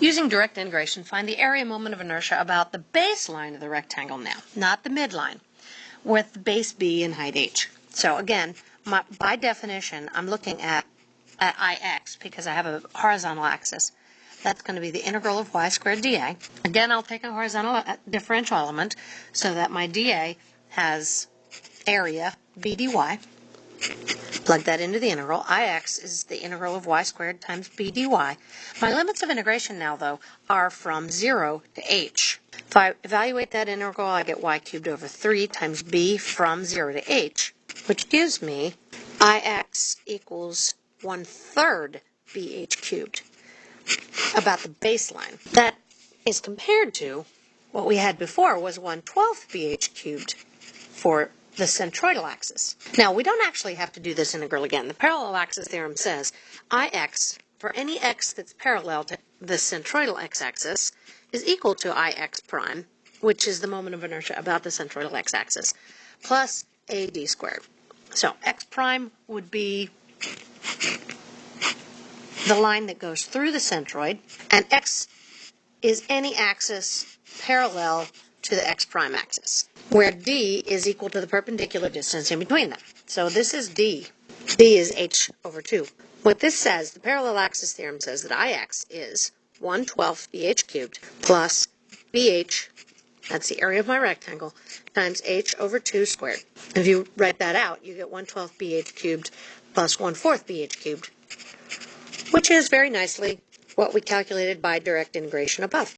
Using direct integration, find the area moment of inertia about the baseline of the rectangle now, not the midline, with base b and height h. So again, my, by definition, I'm looking at, at ix because I have a horizontal axis. That's going to be the integral of y squared dA. Again, I'll take a horizontal uh, differential element so that my dA has area b dy. Plug that into the integral. Ix is the integral of y squared times b dy. My limits of integration now, though, are from 0 to h. If I evaluate that integral, I get y cubed over 3 times b from 0 to h, which gives me ix equals 1 third bh cubed, about the baseline. That is compared to what we had before was 1 12th bh cubed for the centroidal axis. Now, we don't actually have to do this integral again. The parallel axis theorem says Ix, for any x that's parallel to the centroidal x-axis, is equal to Ix prime, which is the moment of inertia about the centroidal x-axis, plus ad squared. So x prime would be the line that goes through the centroid, and x is any axis parallel to the x prime axis, where d is equal to the perpendicular distance in between them. So this is d. d is h over 2. What this says, the parallel axis theorem says that ix is 1 12th bh cubed plus bh, that's the area of my rectangle, times h over 2 squared. If you write that out, you get 1 12th bh cubed plus 1 4th bh cubed, which is very nicely what we calculated by direct integration above.